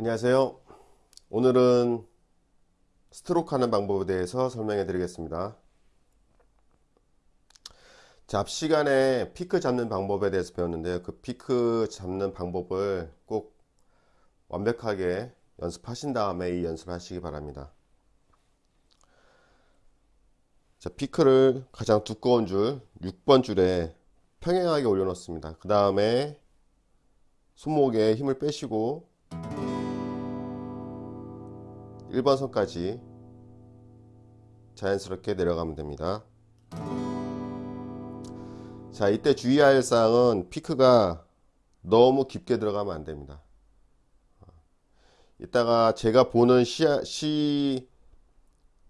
안녕하세요. 오늘은 스트로크 하는 방법에 대해서 설명해 드리겠습니다. 자, 앞 시간에 피크 잡는 방법에 대해서 배웠는데요. 그 피크 잡는 방법을 꼭 완벽하게 연습하신 다음에 이 연습을 하시기 바랍니다. 자, 피크를 가장 두꺼운 줄 6번 줄에 평행하게 올려 놓습니다. 그 다음에 손목에 힘을 빼시고 1번 선까지 자연스럽게 내려가면 됩니다. 자, 이때 주의할 사항은 피크가 너무 깊게 들어가면 안 됩니다. 이따가 제가 보는 시야, 시,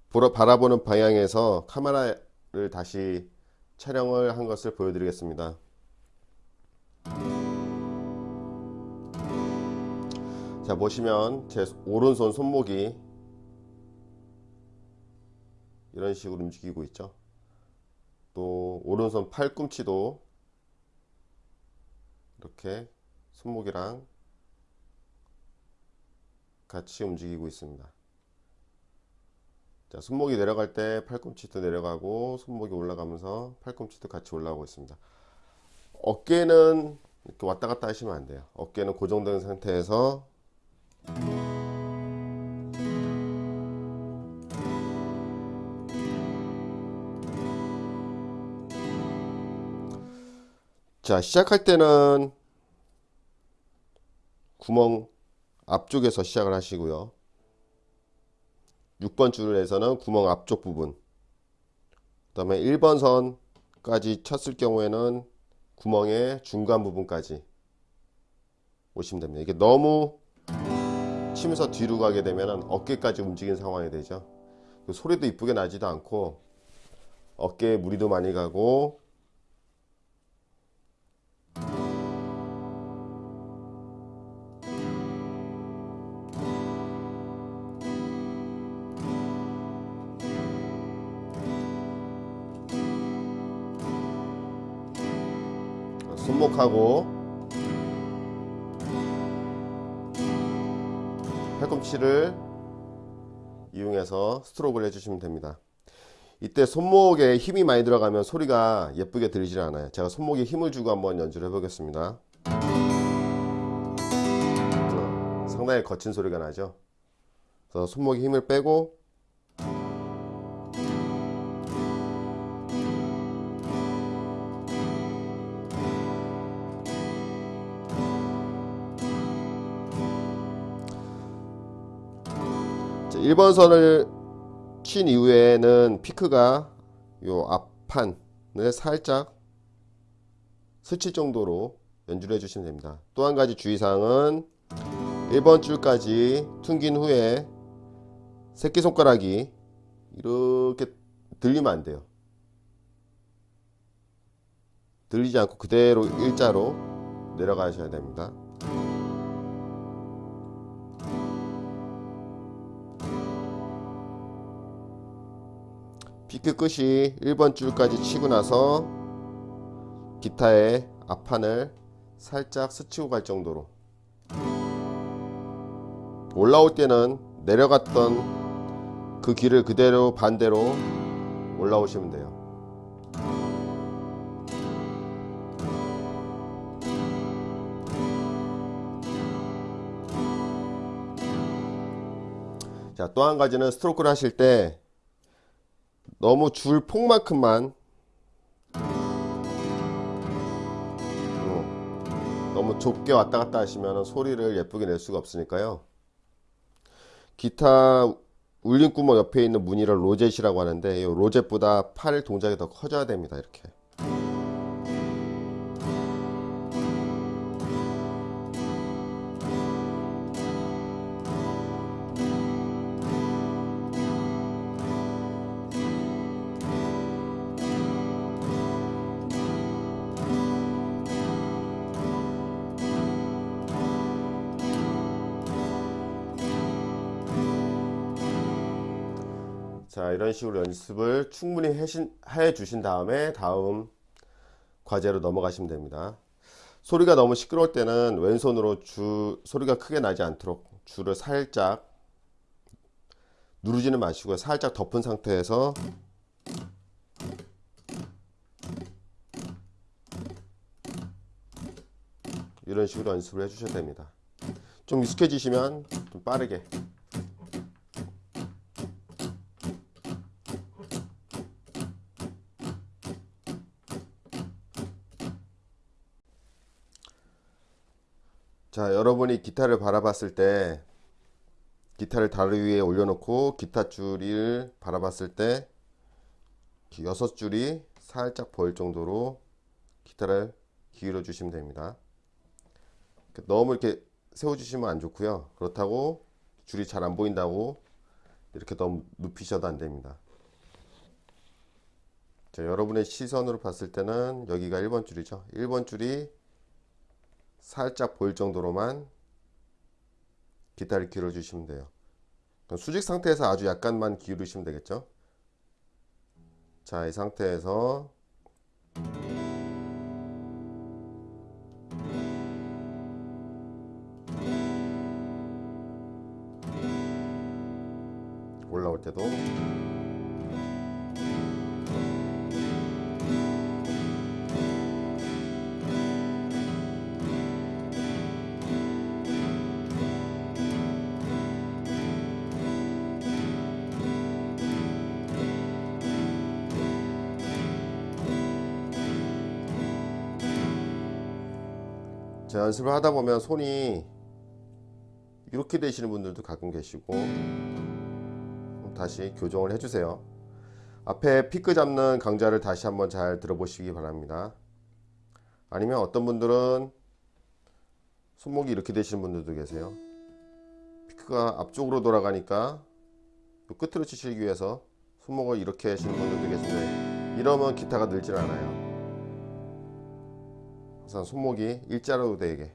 보러, 바라보는 방향에서 카메라를 다시 촬영을 한 것을 보여드리겠습니다. 자, 보시면 제 오른손 손목이 이런 식으로 움직이고 있죠. 또 오른손 팔꿈치도 이렇게 손목이랑 같이 움직이고 있습니다. 자, 손목이 내려갈 때 팔꿈치도 내려가고 손목이 올라가면서 팔꿈치도 같이 올라오고 있습니다. 어깨는 이렇게 왔다 갔다 하시면 안 돼요. 어깨는 고정된 상태에서 자 시작할 때는 구멍 앞쪽에서 시작을 하시고요. 6번 줄에서는 구멍 앞쪽 부분. 그 다음에 1번 선까지 쳤을 경우에는 구멍의 중간 부분까지 오시면 됩니다. 이게 너무 치면서 뒤로 가게 되면 어깨까지 움직이는 상황이 되죠. 그 소리도 이쁘게 나지도 않고 어깨에 무리도 많이 가고 손목하고 팔꿈치를 이용해서 스트로크를 해주시면 됩니다. 이때 손목에 힘이 많이 들어가면 소리가 예쁘게 들리질 않아요. 제가 손목에 힘을 주고 한번 연주를 해보겠습니다. 상당히 거친 소리가 나죠. 그래서 손목에 힘을 빼고 1번 선을 친 이후에는 피크가 요 앞판을 살짝 스칠 정도로 연주를 해주시면 됩니다. 또 한 가지 주의사항은 1번 줄까지 퉁긴 후에 새끼손가락이 이렇게 들리면 안 돼요. 들리지 않고 그대로 일자로 내려가셔야 됩니다. 피크 끝이 1번 줄까지 치고 나서 기타의 앞판을 살짝 스치고 갈 정도로. 올라올 때는 내려갔던 그 길을 그대로 반대로 올라오시면 돼요. 자 또 한 가지는 스트로크를 하실 때 너무 줄 폭만큼만. 어, 너무 좁게 왔다 갔다 하시면 소리를 예쁘게 낼 수가 없으니까요. 기타 울림구멍 옆에 있는 무늬를 로젯이라고 하는데 이 로젯보다 팔 동작이 더 커져야 됩니다 이렇게 자 이런 식으로 연습을 충분히 해신, 해 주신 다음에 다음 과제로 넘어가시면 됩니다 소리가 너무 시끄러울 때는 왼손으로 주 소리가 크게 나지 않도록 줄을 살짝 누르지는 마시고요. 살짝 덮은 상태에서 이런 식으로 연습을 해주셔야 됩니다. 좀 익숙해지시면 좀 빠르게 자 여러분이 기타를 바라봤을 때 기타를 다리 위에 올려놓고 기타 줄을 바라봤을 때 여섯 줄이 살짝 보일 정도로 기타를 기울여 주시면 됩니다. 너무 이렇게 세워 주시면 안 좋고요. 그렇다고 줄이 잘 안 보인다고 이렇게 너무 눕히셔도 안 됩니다. 자, 여러분의 시선으로 봤을 때는 여기가 1번 줄이죠. 1번 줄이 살짝 보일 정도로만 기타를 기울여 주시면 돼요. 수직 상태에서 아주 약간만 기울이시면 되겠죠. 자, 이 상태에서 올라올 때도 자, 연습을 하다 보면 손이 이렇게 되시는 분들도 가끔 계시고 다시 교정을 해주세요. 앞에 피크 잡는 강좌를 다시 한번 잘 들어보시기 바랍니다. 아니면 어떤 분들은 손목이 이렇게 되시는 분들도 계세요. 피크가 앞쪽으로 돌아가니까 요 끝으로 치시기 위해서 손목을 이렇게 하시는 분들도 계신데 이러면 기타가 늘질 않아요. 항상 손목이 일자로 되게